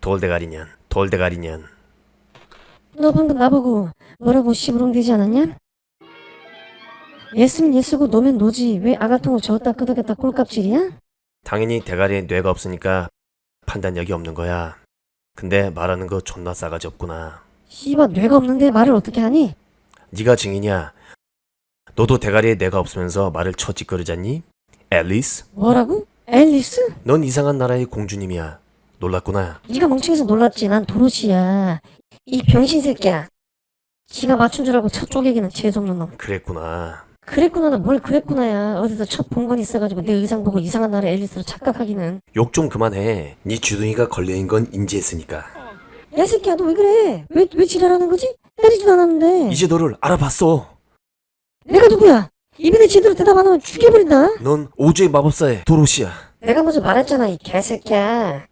돌대가리년 돌대가리년 너 방금 나보고 뭐라고 씨부렁대지 않았냐? 예스면 예스고 노면 노지 왜 아가통을 저었다 끄덕였다 꼴값질이야? 당연히 대가리에 뇌가 없으니까 판단력이 없는 거야 근데 말하는 거 존나 싸가지 없구나 씨발 뇌가 없는데 말을 어떻게 하니? 네가 증인이야 너도 대가리에 뇌가 없으면서 말을 처짓거리잖니? 앨리스? 뭐라고? 앨리스? 넌 이상한 나라의 공주님이야 놀랐구나. 네가 멍청해서 놀랐지. 난 도로시야. 이 병신 새끼야. 지가 맞춘 줄 알고 첫 쪼개기는 재수없는 놈. 그랬구나. 그랬구나. 뭘 그랬구나야. 어디서 첫 본 건 있어가지고 내 의상 보고 이상한 나라 앨리스로 착각하기는. 욕 좀 그만해. 네 주둥이가 걸려인 건 인지했으니까. 야 새끼야 너 왜 그래? 왜, 왜 지랄하는 거지? 때리지도 않았는데. 이제 너를 알아봤어. 내가 누구야? 이번에 제대로 대답 안 하면 죽여버린다. 넌 오주의 마법사의 도로시야. 내가 먼저 말했잖아 이 개새끼야